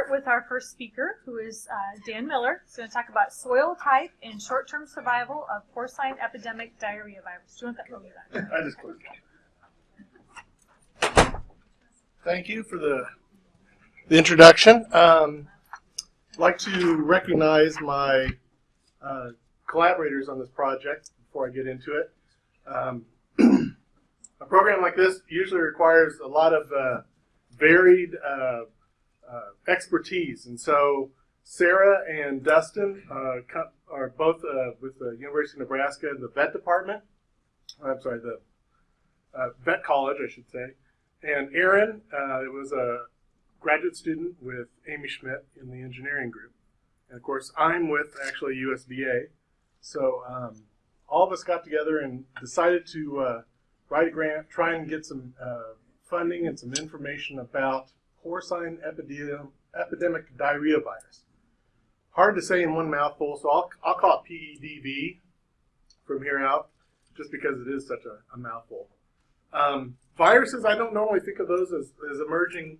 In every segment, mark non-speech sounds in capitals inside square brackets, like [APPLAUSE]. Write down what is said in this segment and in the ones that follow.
start with our first speaker, who is uh, Dan Miller. He's going to talk about soil type and short-term survival of porcine epidemic diarrhea virus. Do you want that? Got it. I just closed. Thank you for the the introduction. Um, I'd like to recognize my uh, collaborators on this project before I get into it. Um, [CLEARS THROAT] a program like this usually requires a lot of uh, varied uh, expertise, and so Sarah and Dustin uh, are both uh, with the University of Nebraska in the vet department. I'm sorry, the uh, vet college, I should say. And Aaron uh, was a graduate student with Amy Schmidt in the engineering group. And of course, I'm with actually USDA. So um, all of us got together and decided to write a grant, try and get some funding and some information about porcine epidemic, diarrhea virus. Hard to say in one mouthful, so I'll, I'll call it PEDV from here out, just because it is such a, a mouthful. Um, viruses, I don't normally think of those as, as emerging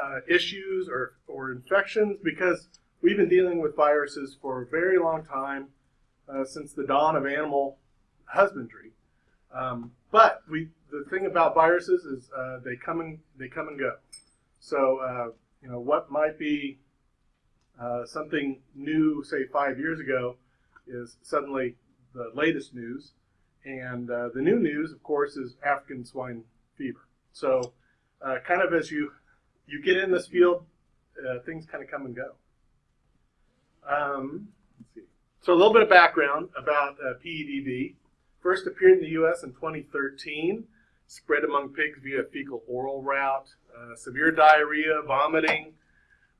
uh, issues or, or infections because we've been dealing with viruses for a very long time, uh, since the dawn of animal husbandry. Um, but we, the thing about viruses is uh, they come and they come and go. So uh, you know what might be uh, something new, say five years ago, is suddenly the latest news. And uh, the new news, of course, is African swine fever. So, uh, kind of as you you get in this field, uh, things kind of come and go. Um, let's see. So, a little bit of background about uh, PEDV. First appeared in the U.S. in 2013. Spread among pigs via fecal oral route. Uh, severe diarrhea, vomiting.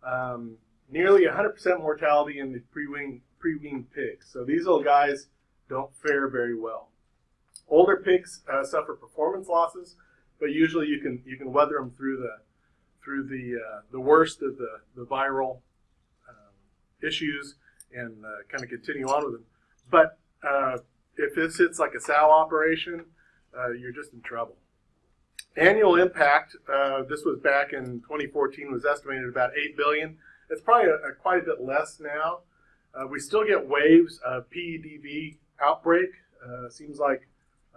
Um, nearly 100% mortality in the pre-weaned, pre-weaned pigs. So these little guys don't fare very well. Older pigs uh, suffer performance losses, but usually you can you can weather them through the through the uh, the worst of the the viral um, issues and uh, kind of continue on with them. But uh, if this hits like a sow operation, uh, you're just in trouble. Annual impact. uh, this was back in 2014. Was estimated about eight billion. It's probably a, a quite a bit less now. Uh, we still get waves of PEDV outbreak. Uh, seems like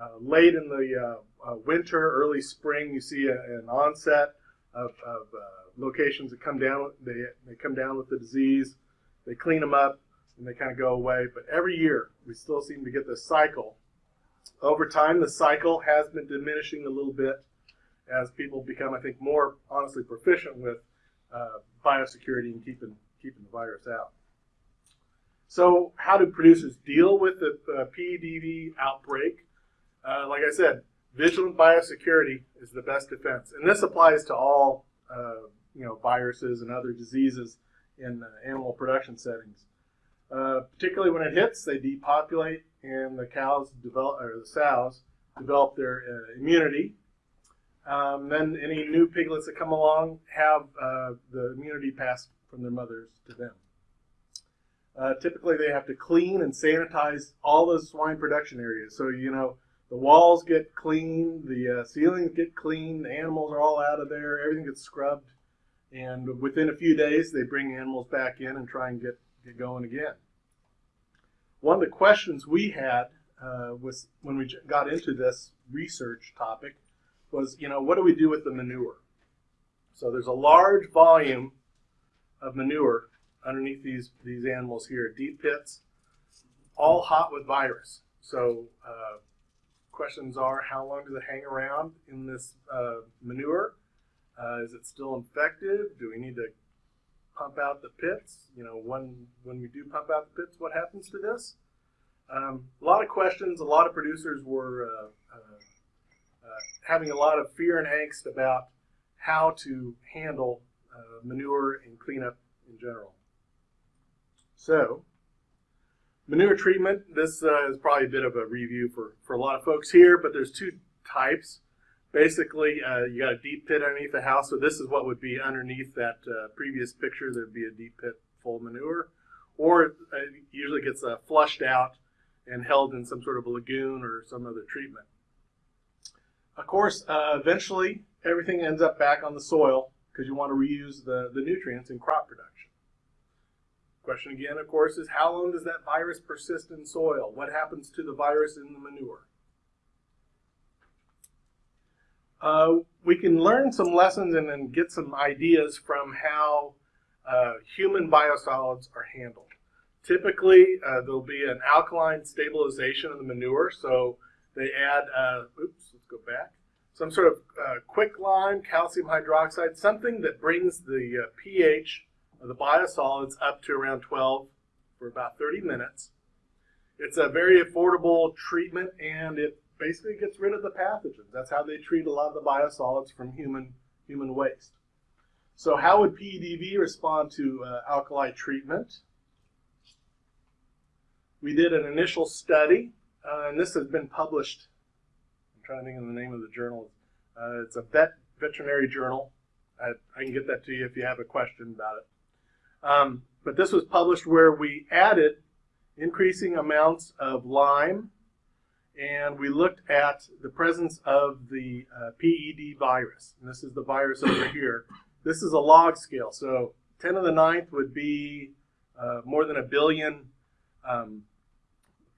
uh, late in the uh, uh, winter, early spring, you see a, an onset of, of locations that come down. They they come down with the disease. They clean them up and they kind of go away. But every year, we still seem to get this cycle. Over time, the cycle has been diminishing a little bit as people become, I think, more honestly proficient with uh, biosecurity and keeping keeping the virus out. So, how do producers deal with the uh, PEDV outbreak? Uh, like I said, vigilant biosecurity is the best defense, and this applies to all uh, you know viruses and other diseases in animal production settings. Uh, particularly when it hits, they depopulate, and the cows develop, or the sows develop their uh, immunity. Um, then any new piglets that come along have uh, the immunity passed from their mothers to them. Uh, typically, they have to clean and sanitize all the swine production areas. So, you know, the walls get cleaned, the uh, ceilings get cleaned, the animals are all out of there, everything gets scrubbed. And within a few days, they bring animals back in and try and get, get going again. One of the questions we had uh, was when we got into this research topic was, you know, what do we do with the manure? So there's a large volume of manure underneath these, these animals here, deep pits, all hot with virus. So uh, questions are, how long does it hang around in this uh, manure? Uh, is it still infected? Do we need to pump out the pits? You know, when, when we do pump out the pits, what happens to this? Um, a lot of questions. A lot of producers were uh, uh, having a lot of fear and angst about how to handle uh, manure and cleanup in general. So, manure treatment, this uh, is probably a bit of a review for, for a lot of folks here, but there's two types. Basically, uh, you got a deep pit underneath the house, so this is what would be underneath that uh, previous picture. There'd be a deep pit full of manure. Or it usually gets flushed out and held in some sort of a lagoon or some other treatment. Of course, uh, eventually everything ends up back on the soil, because you want to reuse the, the nutrients in crop production. Question again, of course, is how long does that virus persist in soil? What happens to the virus in the manure? Uh, we can learn some lessons and then get some ideas from how uh, human biosolids are handled. Typically, uh, there'll be an alkaline stabilization of the manure, so they add, uh, oops, let's go back, some sort of uh, quicklime, calcium hydroxide, something that brings the uh, pH of the biosolids up to around 12 for about 30 minutes. It's a very affordable treatment and it basically gets rid of the pathogens. That's how they treat a lot of the biosolids from human, human waste. So how would PEDV respond to uh, alkali treatment? We did an initial study, uh, and this has been published. I'm trying to think of the name of the journal. Uh, it's a vet veterinary journal. I, I, can get that to you if you have a question about it. Um, but this was published where we added increasing amounts of lime and we looked at the presence of the uh, PED virus. And this is the virus over [COUGHS] here. This is a log scale. So 10 to the ninth would be uh, more than a billion um,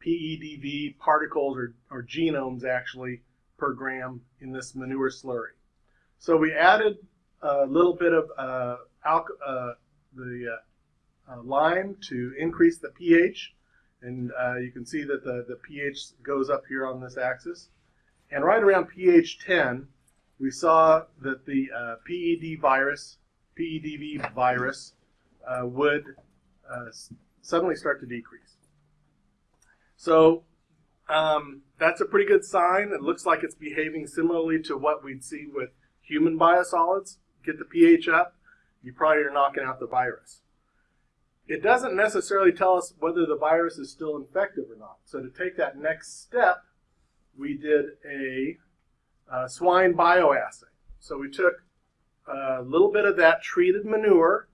PEDV particles or, or genomes actually per gram in this manure slurry. So we added a little bit of uh, uh, the uh, uh, lime to increase the pH and uh, you can see that the, the pH goes up here on this axis. And right around pH 10, we saw that the uh, PED virus, PEDV virus, would suddenly start to decrease. So um, that's a pretty good sign. It looks like it's behaving similarly to what we'd see with human biosolids. Get the pH up, you probably are knocking out the virus it doesn't necessarily tell us whether the virus is still infective or not. So to take that next step, we did a, a swine bioassay. So we took a little bit of that treated manure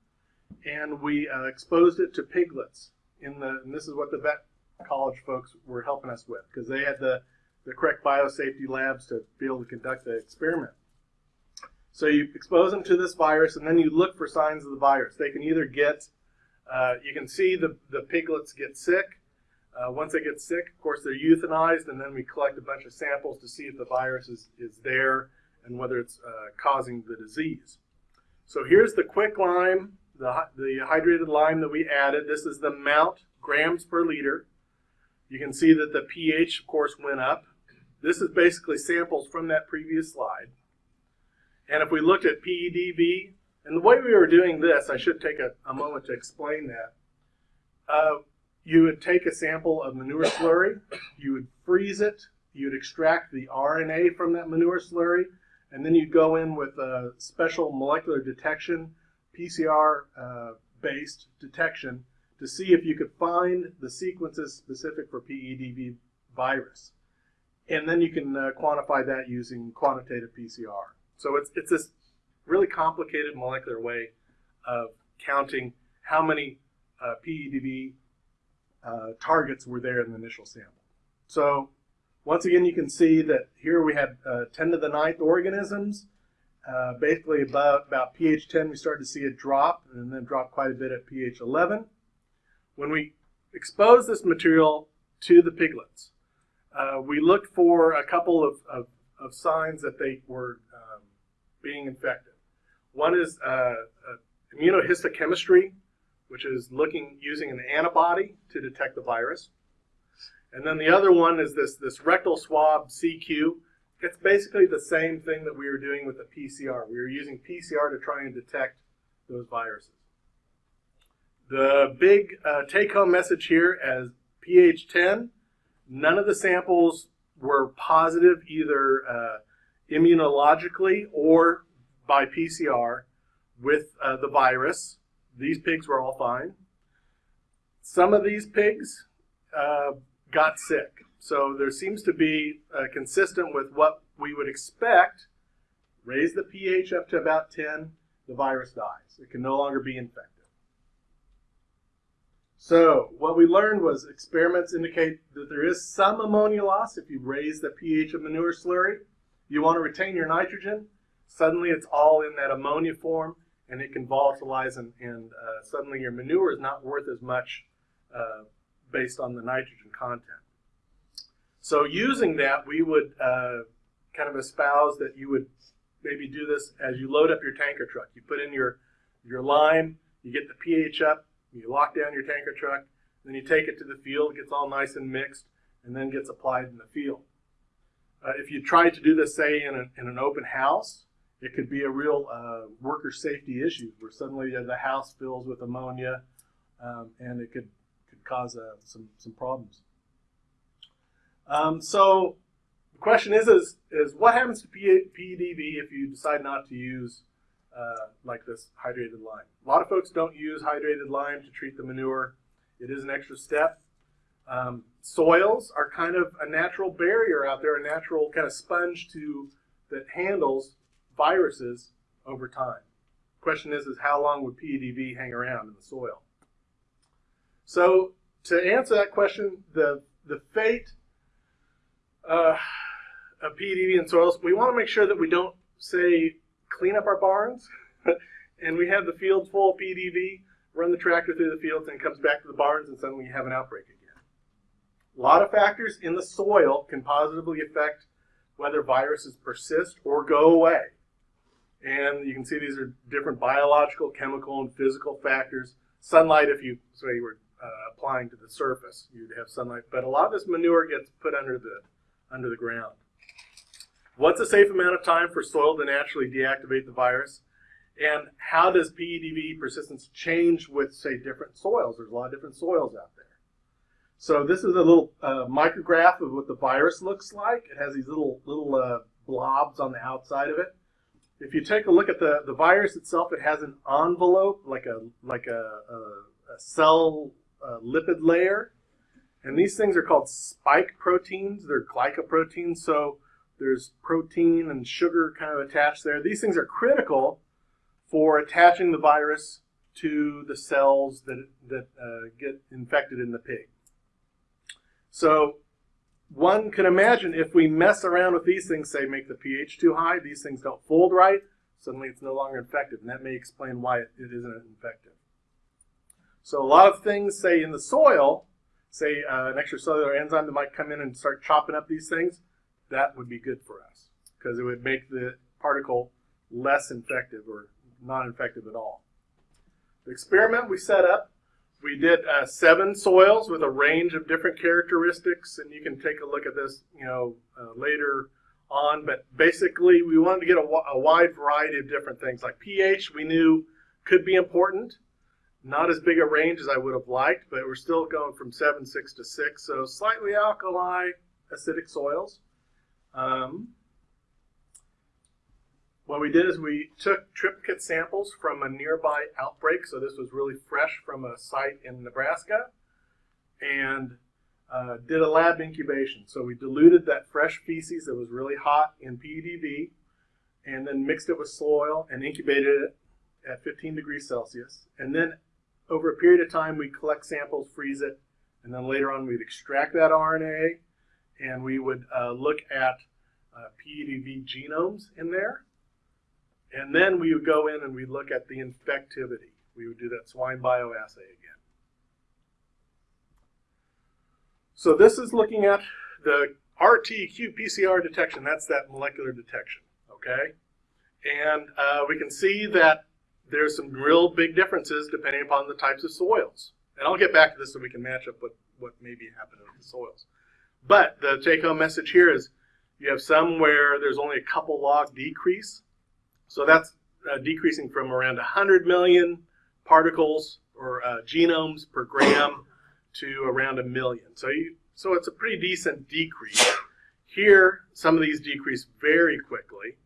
and we uh, exposed it to piglets. In the, and this is what the vet college folks were helping us with because they had the, the correct biosafety labs to be able to conduct the experiment. So you expose them to this virus and then you look for signs of the virus. They can either get uh, you can see the, the piglets get sick. Uh, once they get sick, of course, they're euthanized, and then we collect a bunch of samples to see if the virus is, is there and whether it's uh, causing the disease. So here's the quicklime, the, the hydrated lime that we added. This is the amount, grams per liter. You can see that the pH, of course, went up. This is basically samples from that previous slide. And if we looked at PEDV, and the way we were doing this, I should take a, a moment to explain that. Uh, you would take a sample of manure slurry, you would freeze it, you would extract the RNA from that manure slurry, and then you'd go in with a special molecular detection, PCR uh, based detection, to see if you could find the sequences specific for PEDV virus. And then you can uh, quantify that using quantitative PCR. So it's, it's this really complicated molecular way of counting how many uh, PEDV uh, targets were there in the initial sample. So once again, you can see that here we had uh, 10 to the ninth organisms. Uh, basically, about, about pH 10, we started to see a drop, and then drop quite a bit at pH 11. When we expose this material to the piglets, uh, we looked for a couple of, of, of signs that they were um, being infected. One is uh, uh, immunohistochemistry, which is looking using an antibody to detect the virus. And then the other one is this, this rectal swab CQ. It's basically the same thing that we were doing with the PCR. We were using PCR to try and detect those viruses. The big uh, take-home message here as pH 10, none of the samples were positive either uh, immunologically or by PCR with uh, the virus. These pigs were all fine. Some of these pigs uh, got sick. So there seems to be uh, consistent with what we would expect. Raise the pH up to about 10, the virus dies. It can no longer be infected. So what we learned was experiments indicate that there is some ammonia loss if you raise the pH of manure slurry. You want to retain your nitrogen, suddenly it's all in that ammonia form and it can volatilize and, and uh, suddenly your manure is not worth as much uh, based on the nitrogen content. So using that, we would uh, kind of espouse that you would maybe do this as you load up your tanker truck. You put in your, your lime, you get the pH up, you lock down your tanker truck, then you take it to the field, it gets all nice and mixed, and then gets applied in the field. Uh, if you try to do this, say, in, a, in an open house, it could be a real uh, worker safety issue where suddenly the house fills with ammonia um, and it could, could cause uh, some, some problems. Um, so the question is, is, is what happens to PEDV if you decide not to use uh, like this hydrated lime? A lot of folks don't use hydrated lime to treat the manure. It is an extra step. Um, soils are kind of a natural barrier out there, a natural kind of sponge to that handles viruses over time. Question is, is how long would PEDV hang around in the soil? So to answer that question, the the fate uh, of PEDV in soils, we want to make sure that we don't say clean up our barns [LAUGHS] and we have the field full of PEDV, run the tractor through the fields and it comes back to the barns and suddenly you have an outbreak again. A lot of factors in the soil can positively affect whether viruses persist or go away. And you can see these are different biological, chemical, and physical factors. Sunlight, if you say you were uh, applying to the surface, you'd have sunlight. But a lot of this manure gets put under the under the ground. What's a safe amount of time for soil to naturally deactivate the virus? And how does PEDV persistence change with, say, different soils? There's a lot of different soils out there. So this is a little uh, micrograph of what the virus looks like. It has these little little uh, blobs on the outside of it. If you take a look at the, the virus itself, it has an envelope, like a like a, a, a cell lipid layer. And these things are called spike proteins. They're glycoproteins, so there's protein and sugar kind of attached there. These things are critical for attaching the virus to the cells that, that uh, get infected in the pig. So one can imagine if we mess around with these things, say make the pH too high, these things don't fold right, suddenly it's no longer effective, and that may explain why it, it isn't effective. So a lot of things, say in the soil, say uh, an extracellular enzyme that might come in and start chopping up these things, that would be good for us because it would make the particle less infective or not infective at all. The experiment we set up we did uh, seven soils with a range of different characteristics, and you can take a look at this, you know, uh, later on. But basically, we wanted to get a, a, wide variety of different things. Like pH, we knew could be important. Not as big a range as I would have liked, but we're still going from 7, 6 to 6. So slightly alkali, acidic soils. Um, what we did is we took triplicate samples from a nearby outbreak. So this was really fresh from a site in Nebraska and uh, did a lab incubation. So we diluted that fresh feces that was really hot in PEDV and then mixed it with soil and incubated it at 15 degrees Celsius. And then over a period of time, we collect samples, freeze it, and then later on we'd extract that RNA and we would uh, look at uh, PEDV genomes in there and then we would go in and we'd look at the infectivity. We would do that swine bioassay again. So this is looking at the RT-qPCR detection. That's that molecular detection, okay? And uh, we can see that there's some real big differences depending upon the types of soils. And I'll get back to this so we can match up what, what may be happening with the soils. But the take-home message here is you have some where there's only a couple log decrease so that's uh, decreasing from around 100 million particles or uh, genomes per gram to around a million. So, you, so it's a pretty decent decrease. Here, some of these decrease very quickly.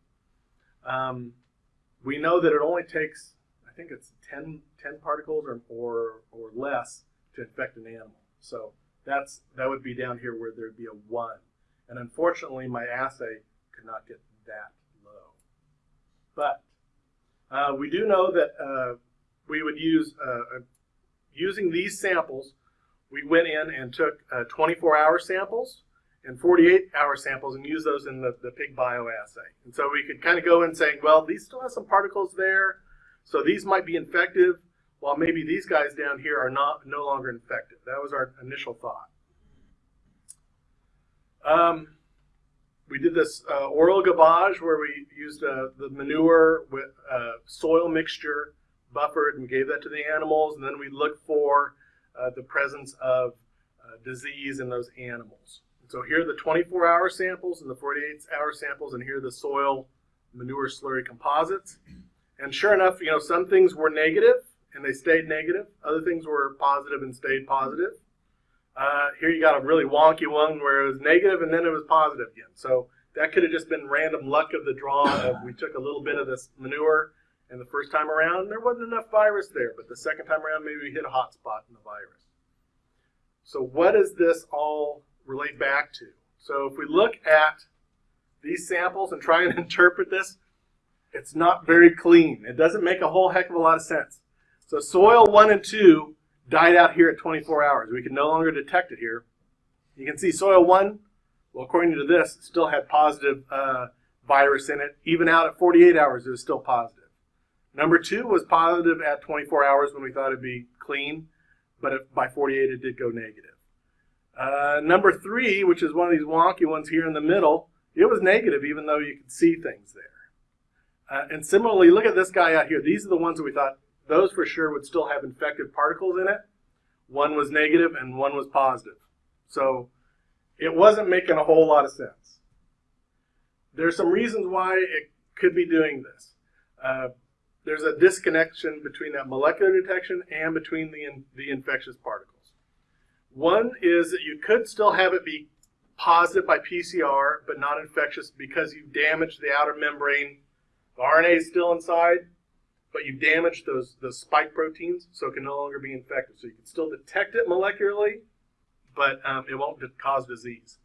Um, we know that it only takes, I think it's 10, 10 particles or, or, or less to infect an animal. So that's that would be down here where there'd be a 1. And unfortunately, my assay could not get that low. but uh, we do know that uh, we would use, uh, using these samples, we went in and took 24-hour uh, samples, and 48 hour samples and use those in the, the pig bioassay. And so we could kind of go in saying, well, these still have some particles there, so these might be infective, while maybe these guys down here are not no longer infected. That was our initial thought. Um, we did this uh, oral gavage where we used uh, the manure with uh, soil mixture buffered and gave that to the animals, and then we looked for uh, the presence of uh, disease in those animals. So here are the 24-hour samples and the 48-hour samples, and here are the soil manure slurry composites. And sure enough, you know, some things were negative and they stayed negative. Other things were positive and stayed positive. Uh, here you got a really wonky one where it was negative and then it was positive again. So that could have just been random luck of the draw of we took a little bit of this manure and the first time around there wasn't enough virus there, but the second time around maybe we hit a hot spot in the virus. So what does this all relate back to? So if we look at these samples and try and [LAUGHS] interpret this, it's not very clean. It doesn't make a whole heck of a lot of sense. So soil 1 and 2 died out here at 24 hours. We can no longer detect it here. You can see soil 1, well, according to this, still had positive uh, virus in it. Even out at 48 hours, it was still positive. Number 2 was positive at 24 hours when we thought it'd be clean, but it, by 48 it did go negative. Uh, number 3, which is one of these wonky ones here in the middle, it was negative even though you could see things there. Uh, and similarly, look at this guy out here. These are the ones that we thought those for sure would still have infected particles in it. One was negative and one was positive. So it wasn't making a whole lot of sense. There's some reasons why it could be doing this. Uh, there's a disconnection between that molecular detection and between the, in, the infectious particles. One is that you could still have it be positive by PCR, but not infectious because you've damaged the outer membrane the RNA is still inside, but you've damaged those, those spike proteins, so it can no longer be infected. So you can still detect it molecularly, but um, it won't cause disease.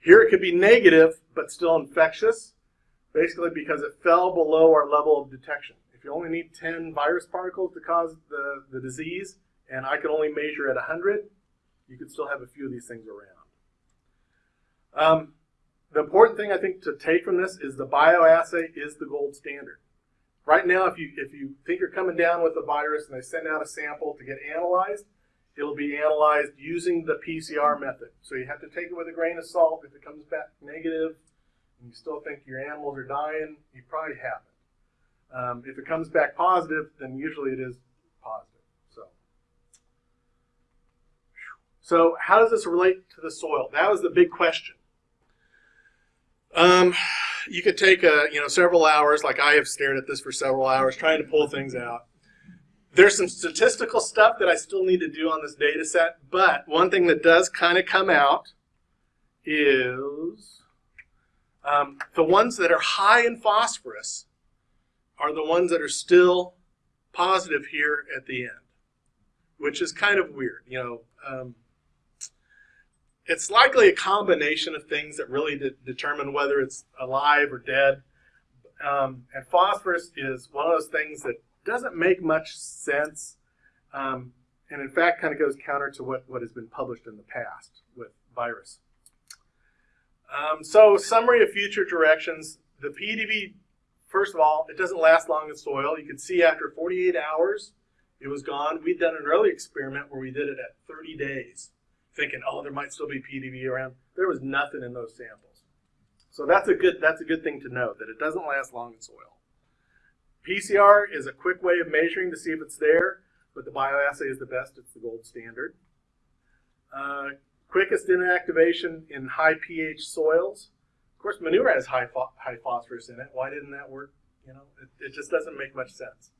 Here it could be negative, but still infectious, basically because it fell below our level of detection. If you only need 10 virus particles to cause the, the disease, and I can only measure at 100, you could still have a few of these things around. Um, the important thing I think to take from this is the bioassay is the gold standard. Right now, if you if you think you're coming down with a virus and they send out a sample to get analyzed, it'll be analyzed using the PCR method. So you have to take it with a grain of salt. If it comes back negative and you still think your animals are dying, you probably haven't. Um, if it comes back positive, then usually it is positive. So, so how does this relate to the soil? That was the big question. Um, you could take a, you know several hours, like I have stared at this for several hours, trying to pull things out. There's some statistical stuff that I still need to do on this data set, but one thing that does kind of come out is um, the ones that are high in phosphorus are the ones that are still positive here at the end, which is kind of weird. You know, um, it's likely a combination of things that really de determine whether it's alive or dead. Um, and phosphorus is one of those things that doesn't make much sense, um, and in fact kind of goes counter to what, what has been published in the past with virus. Um, so summary of future directions. The PEDV, first of all, it doesn't last long in soil. You can see after 48 hours, it was gone. We'd done an early experiment where we did it at 30 days thinking, oh, there might still be PEDV around. There was nothing in those samples. So that's a good that's a good thing to know that it doesn't last long in soil. PCR is a quick way of measuring to see if it's there, but the bioassay is the best. It's the gold standard. Uh, quickest inactivation in high pH soils. Of course, manure has high high phosphorus in it. Why didn't that work? You know, it, it just doesn't make much sense.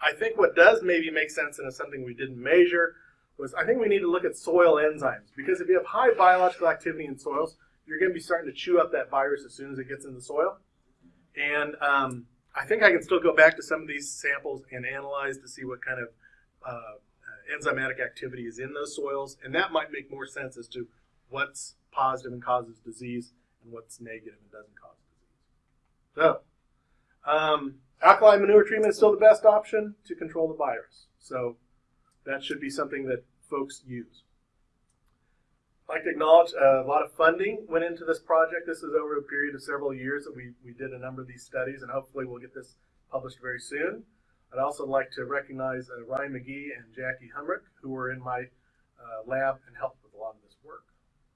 I think what does maybe make sense and is something we didn't measure was I think we need to look at soil enzymes because if you have high biological activity in soils, you're going to be starting to chew up that virus as soon as it gets in the soil. And um, I think I can still go back to some of these samples and analyze to see what kind of uh, enzymatic activity is in those soils, and that might make more sense as to what's positive and causes disease and what's negative and doesn't cause disease. So, um, alkali manure treatment is still the best option to control the virus. So that should be something that folks use. I'd like to acknowledge uh, a lot of funding went into this project. This is over a period of several years that we, we did a number of these studies, and hopefully we'll get this published very soon. I'd also like to recognize uh, Ryan McGee and Jackie Humrick, who were in my uh, lab and helped with a lot of this work.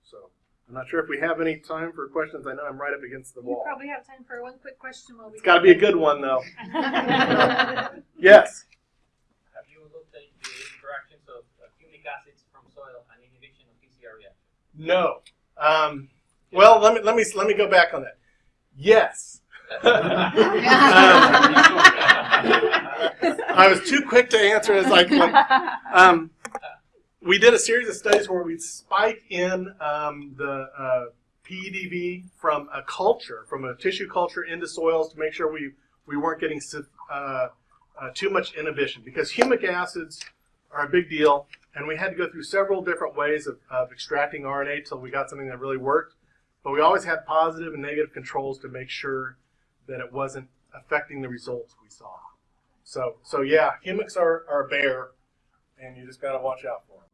So I'm not sure if we have any time for questions. I know I'm right up against the You wall. probably have time for one quick question while we. It's got to be a good one, though. [LAUGHS] Yes. Have you looked at the interactions of uh, humic acids from soil inhibition of PCR reaction? No. Um, well, let me let me let me go back on that. Yes. [LAUGHS] I was too quick to answer as like when, um, we did a series of studies where we spike in um, the uh, PEDV from a culture, from a tissue culture into soils to make sure we, we weren't getting uh, uh, too much inhibition because humic acids are a big deal and we had to go through several different ways of, of extracting RNA till we got something that really worked. But we always had positive and negative controls to make sure that it wasn't affecting the results we saw. So, so yeah, humics are, are a bear, and you just got to watch out for them.